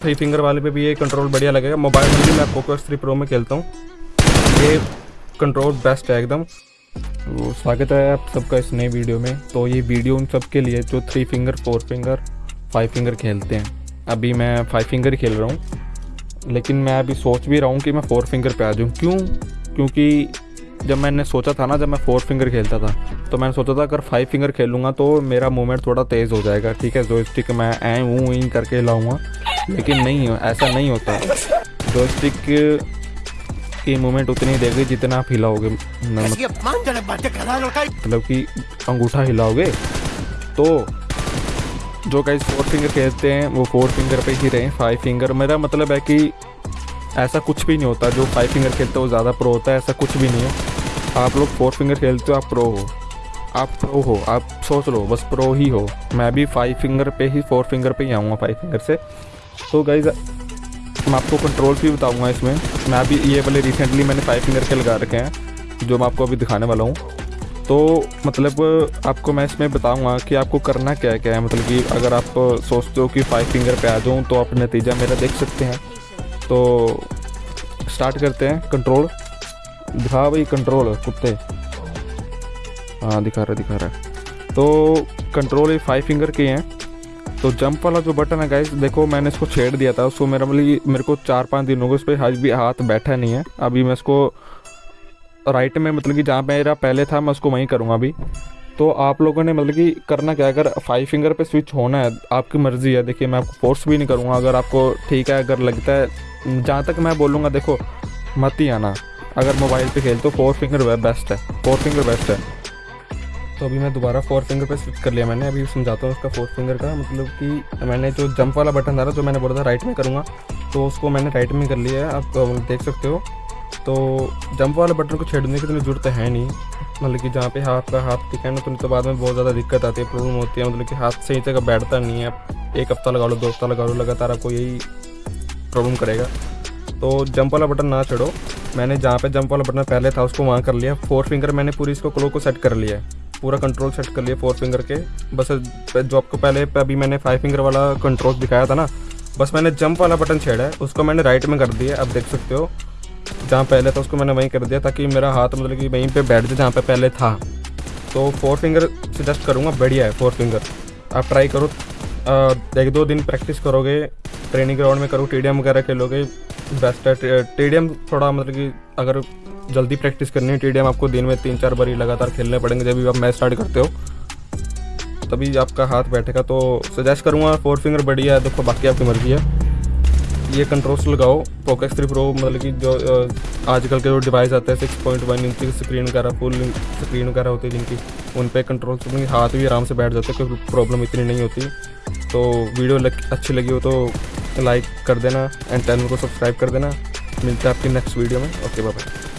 Three finger वाले पे भी ये कंट्रोल बढ़िया लगेगा। मोबाइल में भी मैं फोकस थ्री प्रो में खेलता हूँ। ये कंट्रोल बेस्ट है एकदम। तो स्वागत है आप सबका इस नए वीडियो में। तो ये वीडियो उन सब के लिए जो three finger four finger five finger खेलते हैं। अभी मैं फाइव फिंगर खेल रहा हूँ। लेकिन मैं अभी सोच भी रहा हूँ कि मैं फोर फिंगर पे आ जाऊँ। क्यों? क्योंकि जब मैंने सोचा था ना, जब मैं फोर फिंगर खेलता था तो मैंने सोचा था अगर फाइव फिंगर खेलूँगा तो मेरा मूवमेंट थोड़ा तेज़ हो जाएगा। ठीक है जो स्टिक मैं ऐ ऊँ इन करके लाऊँगा। लेकिन नहीं हो ऐसा नहीं होता। जो स्टिक की मूवमेंट उतनी देगी जितना आप हिलाओगे मतलब कि अंगूठा हिलाओगे तो जो गाइस फोर फिंगर खेलते हैं वो फोर फिंगर पे ही रहें फाइव फिंगर मेरा मतलब है कि ऐसा कुछ भी नहीं होता। जो फाइव फिंगर खेलते हो ज़्यादा प्रो होता है ऐसा कुछ भी नहीं है। आप लोग फोर फिंगर खेलते हो आप प्रो हो। आप प्रो हो आप सोच लो बस प्रो ही हो। मैं भी फाइव फिंगर पे ही फोर फिंगर पे ही आऊँगा फाइव फिंगर से। तो गाइज़ मैं आपको कंट्रोल भी बताऊँगा इसमें। मैं अभी ये वाले रिसेंटली मैंने फाइव फिंगर के लगा रखे हैं, जो मैं आपको अभी दिखाने वाला हूँ। तो मतलब आपको मैं इसमें बताऊँगा कि आपको करना क्या क्या है। मतलब कि अगर आप सोचते हो कि फाइव फिंगर पे आ जाऊँ तो आप नतीजा मेरा देख सकते हैं। तो स्टार्ट करते हैं कंट्रोल दिखा भाई कंट्रोल कुत्ते। हाँ दिखा रहा दिखा रहा तो कंट्रोल ये फाइव फिंगर के हैं। तो जंप वाला जो बटन है गाइस देखो, मैंने इसको छेड़ दिया था। उसको मेरा मतलब मेरे को चार पाँच दिन गए उस पर आज भी हाथ बैठा नहीं है। अभी मैं इसको राइट में मतलब कि जहाँ मेरा पहले था, मैं उसको वहीं करूँगा अभी। तो आप लोगों ने मतलब कि करना क्या अगर फाइव फिंगर पे स्विच होना है, आपकी मर्ज़ी है। देखिए, मैं आपको फोर्स भी नहीं करूँगा। अगर आपको ठीक है, अगर लगता है, जहाँ तक मैं बोलूँगा, देखो, मत ही आना। अगर मोबाइल पे खेल तो फोर फिंगर बेस्ट है। फोर फिंगर बेस्ट है। तो अभी मैं दोबारा फोर फिंगर पे स्विच कर लिया मैंने अभी समझाता हूँ उसका फोर फिंगर का मतलब कि मैंने जो जंप वाला बटन था जो मैंने बोला था राइट में करूँगा तो उसको मैंने राइट में कर लिया है आप देख सकते हो। तो जंप वाले बटन को छेड़ने की इतनी ज़रूरत है नहीं मतलब कि जहाँ पे का हाथ टिका है ना तो, तो बाद में बहुत ज़्यादा दिक्कत आती है प्रॉब्लम होती है मतलब कि हाथ सही जगह बैठता नहीं है एक हफ़्ता लगा लो दो हफ़्ता लगा लो लगातार आपको यही प्रॉब्लम करेगा। तो जंप वाला बटन ना छेड़ो मैंने जहाँ पे जंप वाला बटन पहले था उसको वहाँ कर लिया फोर फिंगर मैंने पूरी इसको क्लो को सेट कर लिया है। पूरा कंट्रोल सेट कर लिया फोर फिंगर के। बस जो आपको पहले अभी मैंने फाइव फिंगर वाला कंट्रोल दिखाया था ना, बस मैंने जंप वाला बटन छेड़ा है, उसको मैंने राइट में कर दिया अब देख सकते हो। जहाँ पहले था, उसको मैंने वहीं कर दिया ताकि मेरा हाथ मतलब कि वहीं पे बैठ जाए जहाँ पे पहले था। तो फोर फिंगर सजेस्ट करूँगा, बढ़िया है फोर फिंगर आप ट्राई करो एक दो दिन प्रैक्टिस करोगे ट्रेनिंग ग्राउंड में करो टीडीएम वगैरह खेलोगे बेस्ट है। टीडीएम थोड़ा मतलब कि अगर जल्दी प्रैक्टिस करनी है टीडीएम आपको दिन में तीन चार बारी लगातार खेलने पड़ेंगे जब भी आप मैच स्टार्ट करते हो। तभी आपका हाथ बैठेगा तो सजेस्ट करूँगा फोर फिंगर बढ़िया है देखो बाकी आपकी मर्ज़ी है। ये कंट्रोल्स लगाओ फोकस थ्री प्रो मतलब कि जो आजकल के जो डिवाइस आते हैं सिक्स पॉइंट वन इंच की स्क्रीन वगैरह फुल स्क्रीन वगैरह होती है जिनकी उन पर कंट्रोल्स हाथ भी आराम से बैठ जाते हैं कोई प्रॉब्लम इतनी नहीं होती। तो वीडियो लग, अच्छी लगी हो तो लाइक कर देना एंड चैनल को सब्सक्राइब कर देना। मिलते हैं आपकी नेक्स्ट वीडियो में। Okay bye